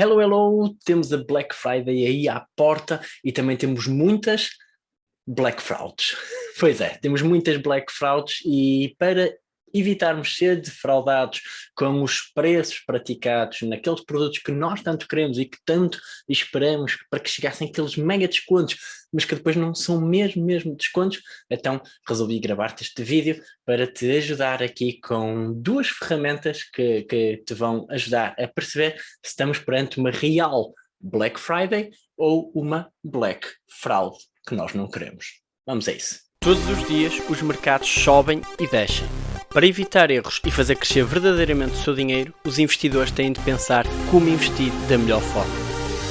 Hello, hello, temos a Black Friday aí à porta e também temos muitas Black Frauds. Pois é, temos muitas Black Frauds e para evitarmos ser defraudados com os preços praticados naqueles produtos que nós tanto queremos e que tanto esperamos para que chegassem aqueles mega descontos, mas que depois não são mesmo, mesmo descontos, então resolvi gravar-te este vídeo para te ajudar aqui com duas ferramentas que, que te vão ajudar a perceber se estamos perante uma real Black Friday ou uma Black Fraud que nós não queremos. Vamos a isso. Todos os dias os mercados sobem e descem para evitar erros e fazer crescer verdadeiramente o seu dinheiro, os investidores têm de pensar como investir da melhor forma.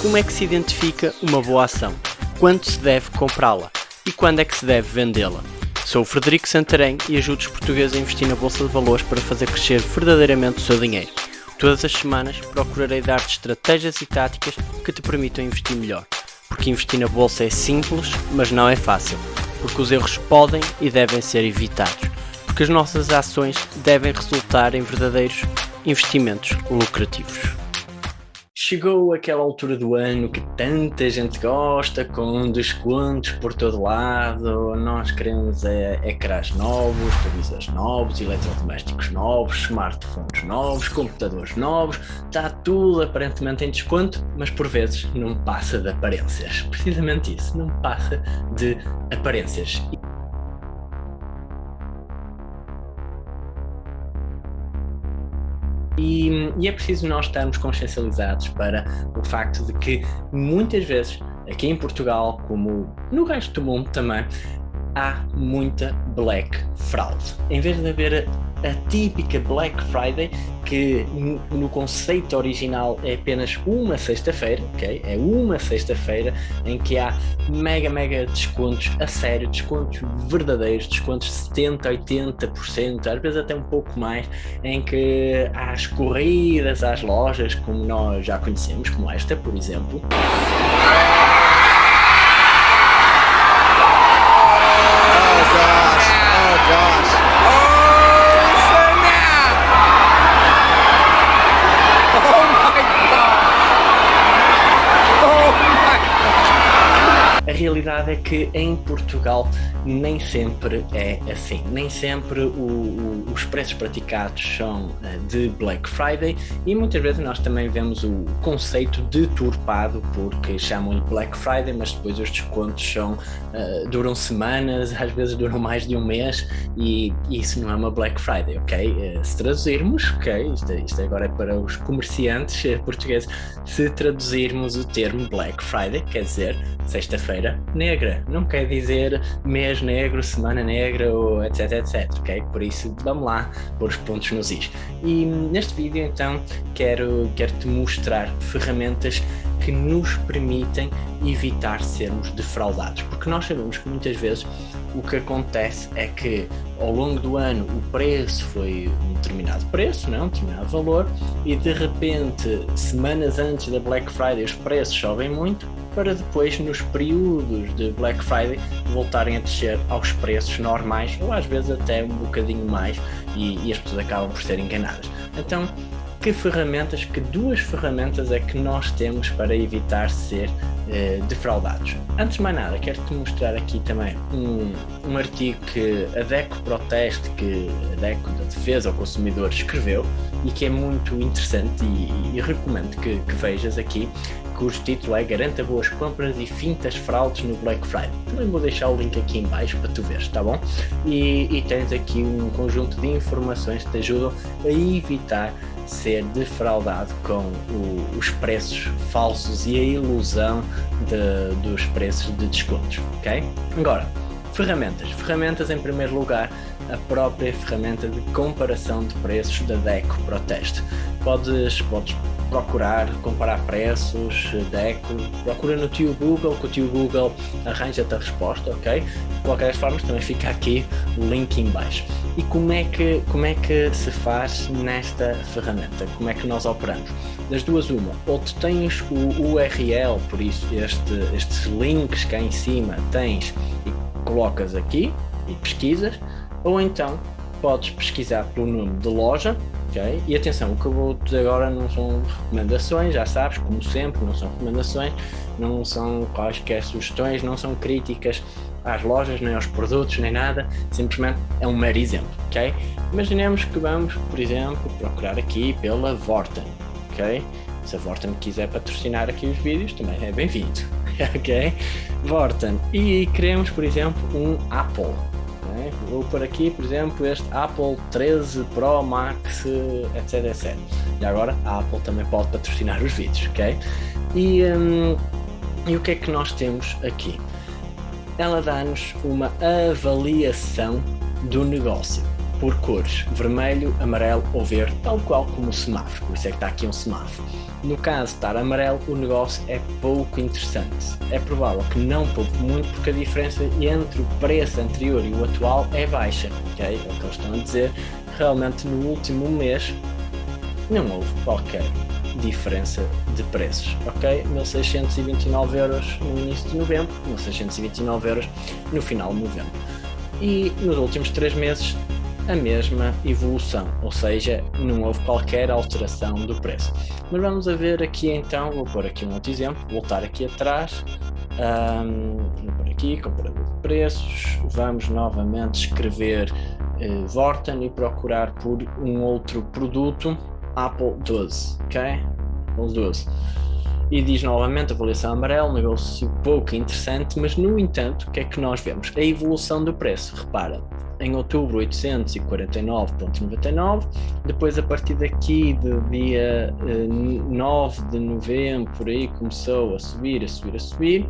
Como é que se identifica uma boa ação? Quando se deve comprá-la? E quando é que se deve vendê-la? Sou o Frederico Santarém e ajudo os portugueses a investir na Bolsa de Valores para fazer crescer verdadeiramente o seu dinheiro. Todas as semanas procurarei dar-te estratégias e táticas que te permitam investir melhor. Porque investir na Bolsa é simples, mas não é fácil. Porque os erros podem e devem ser evitados porque as nossas ações devem resultar em verdadeiros investimentos lucrativos. Chegou aquela altura do ano que tanta gente gosta, com descontos por todo lado, nós queremos é, ecrãs novos, televisores novos, eletrodomésticos novos, smartphones novos, computadores novos, está tudo aparentemente em desconto, mas por vezes não passa de aparências. Precisamente isso, não passa de aparências. E, e, é preciso nós estarmos consciencializados para o facto de que muitas vezes, aqui em Portugal, como no resto do mundo também, há muita Black Fraud. Em vez de haver a típica Black Friday, que no conceito original é apenas uma sexta-feira, ok? É uma sexta-feira em que há mega, mega descontos a sério, descontos verdadeiros, descontos de 70, 80%, às vezes até um pouco mais, em que há as corridas às lojas, como nós já conhecemos, como esta, por exemplo. Realidade é que em Portugal nem sempre é assim, nem sempre o, o, os preços praticados são uh, de Black Friday e muitas vezes nós também vemos o conceito deturpado porque chamam-lhe Black Friday, mas depois os descontos são, uh, duram semanas, às vezes duram mais de um mês e isso não é uma Black Friday, ok? Uh, se traduzirmos, ok, isto, isto agora é para os comerciantes portugueses, se traduzirmos o termo Black Friday, quer dizer sexta-feira negra, não quer dizer mês negro, semana negra ou etc, etc, ok? Por isso, vamos lá pôr os pontos nos is. E neste vídeo, então, quero, quero te mostrar ferramentas que nos permitem evitar sermos defraudados, porque nós sabemos que muitas vezes o que acontece é que ao longo do ano o preço foi um determinado preço, não? um determinado valor, e de repente, semanas antes da Black Friday, os preços sobem muito, para depois, nos períodos de Black Friday, voltarem a descer aos preços normais, ou às vezes até um bocadinho mais, e, e as pessoas acabam por ser enganadas. Então, que ferramentas, que duas ferramentas é que nós temos para evitar ser eh, defraudados. Antes de mais nada, quero-te mostrar aqui também um, um artigo que a DECO Proteste, que a DECO da Defesa ao Consumidor escreveu e que é muito interessante e, e recomendo que, que vejas aqui, cujo título é Garanta boas compras e fintas fraudes no Black Friday. Também vou deixar o link aqui em baixo para tu veres, tá bom? E, e tens aqui um conjunto de informações que te ajudam a evitar ser defraudado com o, os preços falsos e a ilusão de, dos preços de descontos, ok? Agora, ferramentas. Ferramentas em primeiro lugar, a própria ferramenta de comparação de preços da DECO Proteste. Podes, podes procurar, comparar preços, DECO, procura no tio Google, que o tio Google arranja-te a resposta, ok? De qualquer forma, também fica aqui o link em baixo. E como é, que, como é que se faz nesta ferramenta? Como é que nós operamos? Das duas uma, ou tu tens o URL, por isso este, estes links cá em cima tens e colocas aqui e pesquisas, ou então podes pesquisar pelo nome de loja, E atenção, o que eu vou dizer agora não são recomendações, já sabes, como sempre, não são recomendações, não são quaisquer sugestões, não são críticas às lojas, nem aos produtos, nem nada, simplesmente é um mero exemplo, ok? Imaginemos que vamos, por exemplo, procurar aqui pela Vorten, ok? Se a Vorten quiser patrocinar aqui os vídeos, também é bem-vindo, ok? Vorten. E queremos, por exemplo, um Apple, Vou por aqui, por exemplo, este Apple 13 Pro Max, etc, etc. E agora a Apple também pode patrocinar os vídeos, ok? E, hum, e o que é que nós temos aqui? Ela dá-nos uma avaliação do negócio por cores, vermelho, amarelo ou verde, tal qual como o semáforo, por isso é que está aqui um semáforo. No caso de estar amarelo, o negócio é pouco interessante. É provável que não poupe muito porque a diferença entre o preço anterior e o atual é baixa, ok? É o que eles estão a dizer. Realmente no último mês não houve qualquer diferença de preços, ok? 1629 euros no início de novembro, 1629 euros no final de novembro. E nos últimos três meses a mesma evolução, ou seja, não houve qualquer alteração do preço. Mas vamos a ver aqui então, vou pôr aqui um outro exemplo, voltar aqui atrás, um, pôr aqui, comparador de preços, vamos novamente escrever uh, Vorten e procurar por um outro produto, Apple 12, ok? Apple 12 e diz novamente avaliação amarelo, negócio pouco interessante, mas no entanto, o que é que nós vemos? A evolução do preço, repara, em outubro 849.99, depois a partir daqui do dia eh, 9 de novembro, por aí começou a subir, a subir, a subir,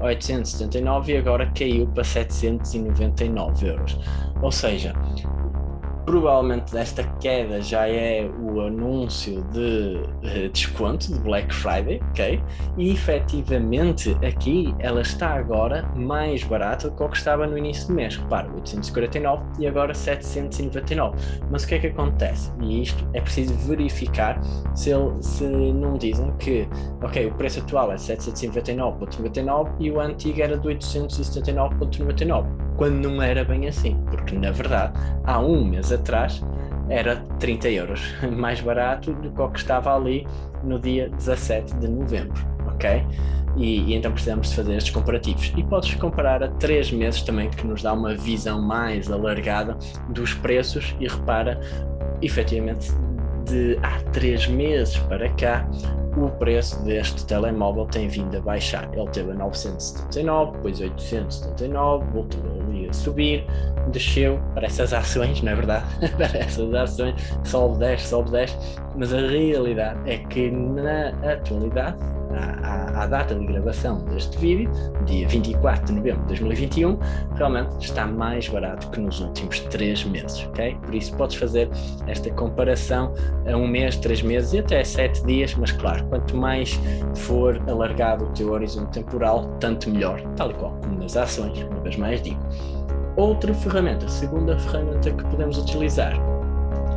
879 e agora caiu para 799 euros. Ou seja, provavelmente desta queda já é o anúncio de uh, desconto de Black Friday, ok? E efetivamente aqui ela está agora mais barata do que o que estava no início do mês. Repara, 849 e agora 799. Mas o que é que acontece? E isto é preciso verificar se, ele, se não dizem que, ok, o preço atual é 799.99 e o antigo era de 879.99 quando não era bem assim, porque na verdade há um mês atrás era 30 euros mais barato do que o que estava ali no dia 17 de novembro, ok? E, e, então precisamos de fazer estes comparativos. E podes comparar a três meses também, que nos dá uma visão mais alargada dos preços e repara, efetivamente, de há três meses para cá, o preço deste telemóvel tem vindo a baixar. Ele teve a 979, depois 879, voltou a subir, desceu para essas ações, não é verdade? para essas ações, sobe 10, sobe 10, mas a realidade é que na atualidade à, data de gravação deste vídeo, dia 24 de novembro de 2021, realmente está mais barato que nos últimos 3 meses, ok? Por isso podes fazer esta comparação a um mês, 3 meses e até 7 dias, mas claro, quanto mais for alargado o teu horizonte temporal, tanto melhor, tal e qual como nas ações, uma vez mais digo. Outra ferramenta, segunda ferramenta que podemos utilizar.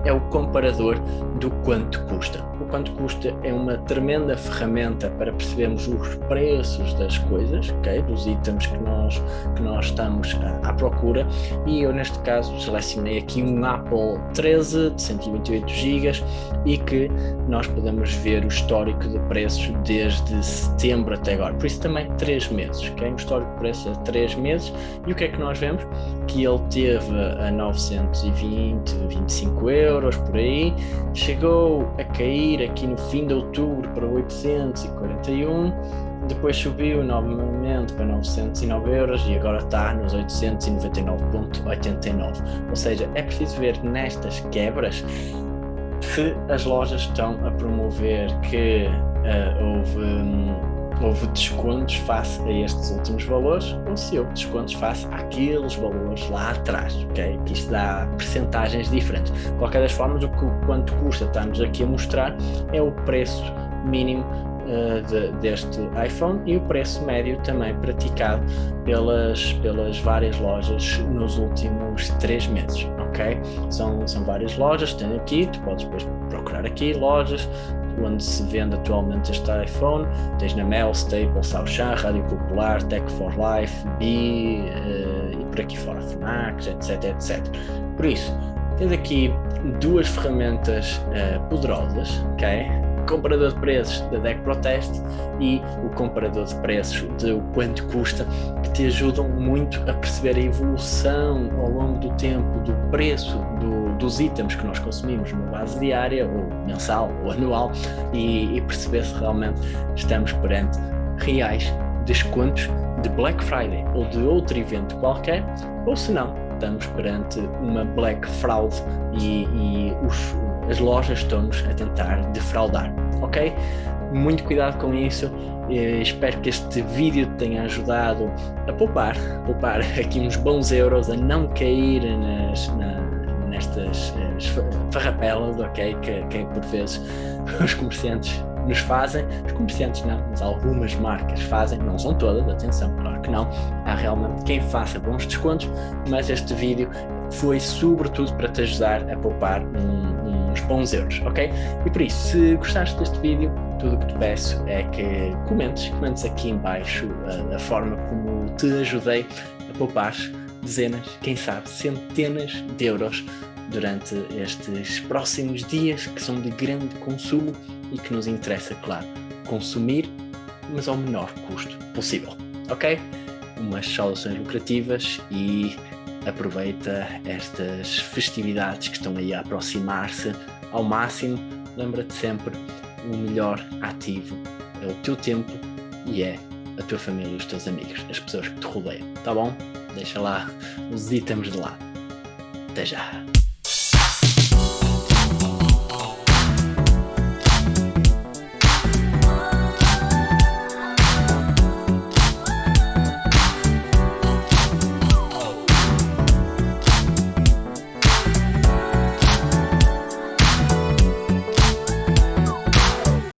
É o comparador do quanto custa. O quanto custa é uma tremenda ferramenta para percebermos os preços das coisas, okay? dos itens que nós, que nós estamos à, à procura e eu neste caso selecionei aqui um Apple 13 de 128 GB e que nós podemos ver o histórico de preços desde setembro até agora, por isso também 3 meses, okay? um histórico de preços a 3 meses e o que é que nós vemos? Que ele teve a 920, 25 euros euros por aí, chegou a cair aqui no fim de outubro para 841, depois subiu novamente para 909 euros e agora está nos 899.89. Ou seja, é preciso ver nestas quebras se as lojas estão a promover que uh, houve. Um, houve descontos face a estes últimos valores ou se houve descontos face àqueles valores lá atrás, ok? Que isto dá percentagens diferentes. De qualquer das formas, o que, quanto custa estamos aqui a mostrar é o preço mínimo uh, de, deste iPhone e o preço médio também praticado pelas, pelas várias lojas nos últimos três meses, ok? São, são várias lojas, tem aqui, tu podes depois procurar aqui lojas, onde se vende atualmente este iPhone, tens na Mel, Staples, Auchan, Rádio Popular, Tech for Life, B uh, e por aqui fora, FNAC, etc, etc. Por isso, tens aqui duas ferramentas uh, poderosas, ok? Comparador de preços da DEC Protest e o comparador de preços de o quanto custa, que te ajudam muito a perceber a evolução ao longo do tempo do preço do, dos itens que nós consumimos numa base diária, ou mensal, ou anual, e, e perceber se realmente estamos perante reais descontos de Black Friday ou de outro evento qualquer, ou se não, estamos perante uma Black Fraud e, e os, as lojas estão-nos a tentar defraudar, ok? Muito cuidado com isso, eh, espero que este vídeo te tenha ajudado a poupar, poupar aqui uns bons euros, a não cair nas, na, nestas eh, farrapelas, ok? Que, que por vezes os comerciantes nos fazem, os comerciantes não, mas algumas marcas fazem, não são todas, atenção, claro que não, há realmente quem faça bons descontos, mas este vídeo foi sobretudo para te ajudar a poupar um, uns bons euros, ok? E por isso, se gostaste deste vídeo, tudo o que te peço é que comentes, comentes aqui em baixo a, a forma como te ajudei a poupar dezenas, quem sabe centenas de euros durante estes próximos dias que são de grande consumo e que nos interessa, claro, consumir, mas ao menor custo possível, ok? Umas saudações lucrativas e aproveita estas festividades que estão aí a aproximar-se ao máximo. Lembra-te sempre, o melhor ativo é o teu tempo e é a tua família e os teus amigos, as pessoas que te rodeiam, tá bom? Deixa lá os itens de lado. Até já!